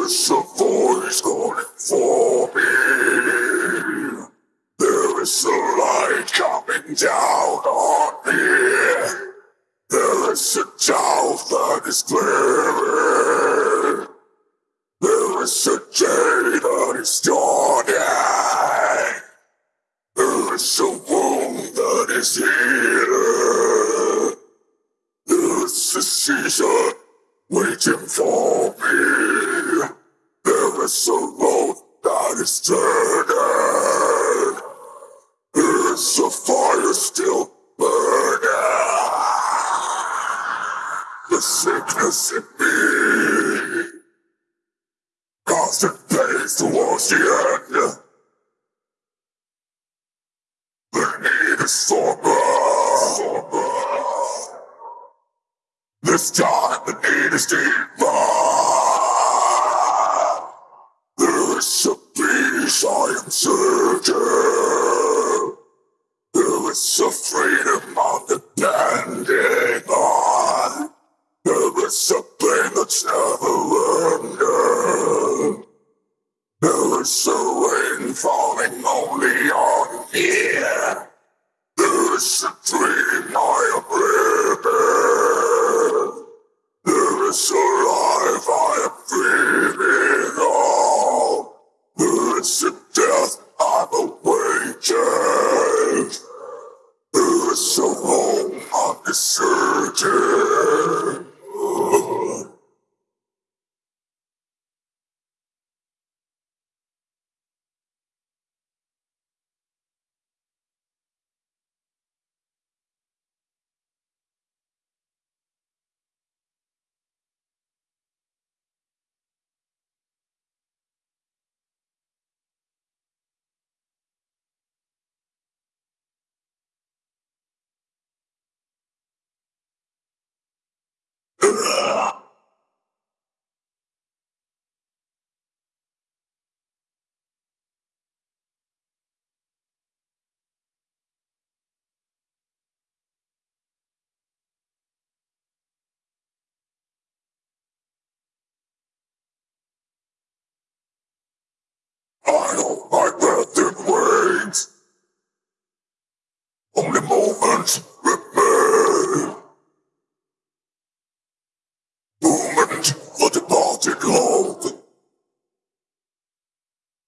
There is a voice calling for me. There is a light coming down on me. There is a doubt that is clearing. There is a day that is dawning. There is a wound that is healing. There is a season waiting for me. There is a road that is turning. There is a fire still burning. The sickness in me. Constant pace towards the end. The need is somber. This time the need. There is a peace I am searching. There is a freedom I'm depending on. There is a pain that's never ending. There is a rain falling only on me. There is a dream I am living. There is a life I am dreaming of. There is a death I'm awaiting. There is a home I'm I know my breath in wings. Only moments remain. Moment for departed love.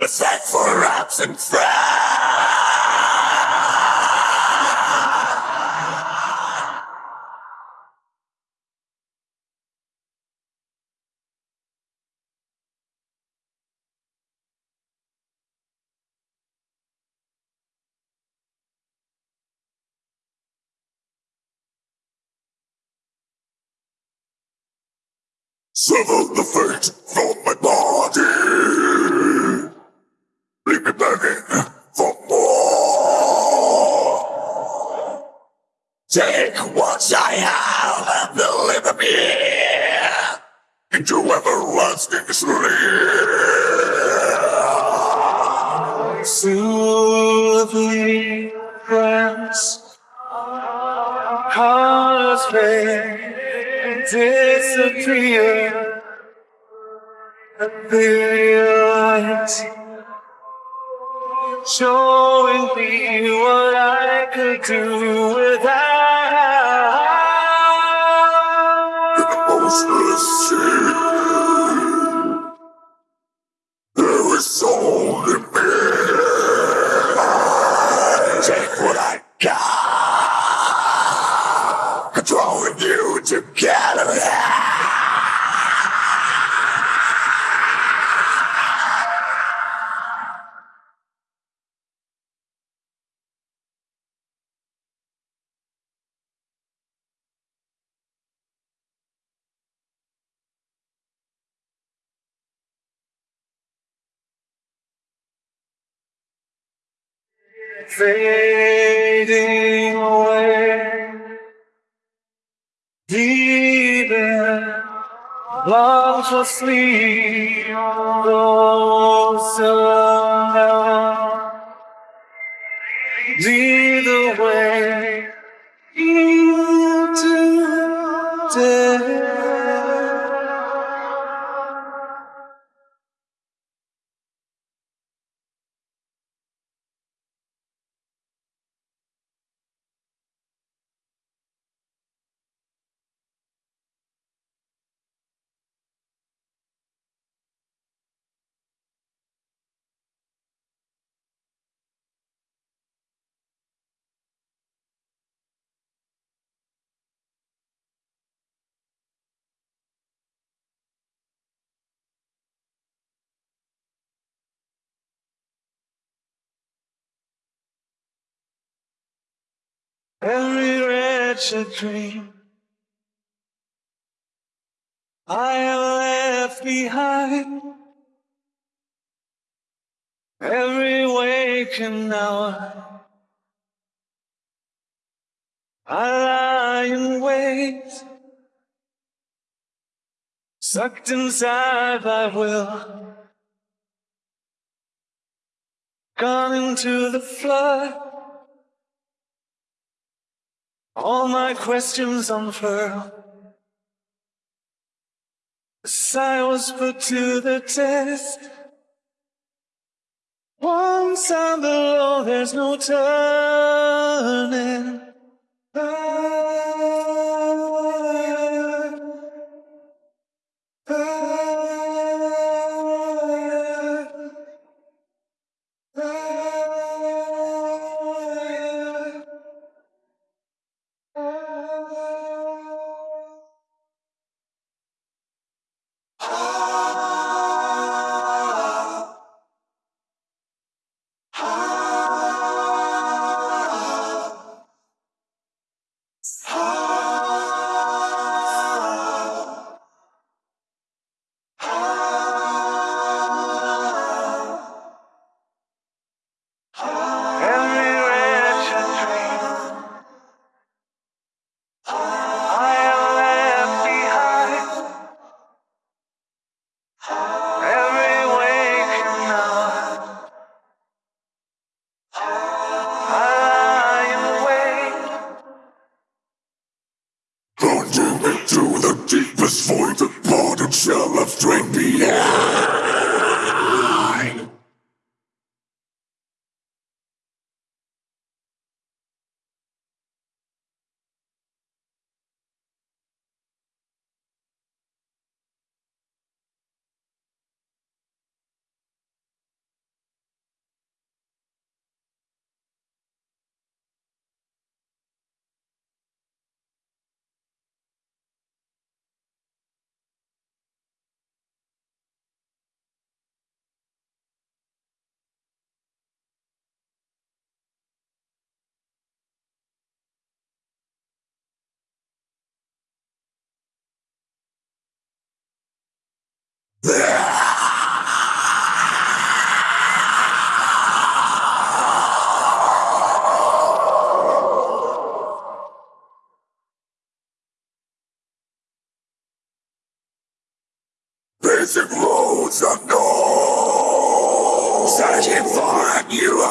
A set absent friends. The fate Take what I have and deliver me into everlasting sleep. Soothing friends, fade disappear. Appears showing me what I could do without. Fading away. Even long for sleep, closer oh, now. Lead every wretched dream I have left behind. Every waking hour, I lie in wait, sucked inside by will, gone into the flood. All my questions unfurled. The sigh was put to the test. Once I'm below, there's no turning roads unknown. Searching for a new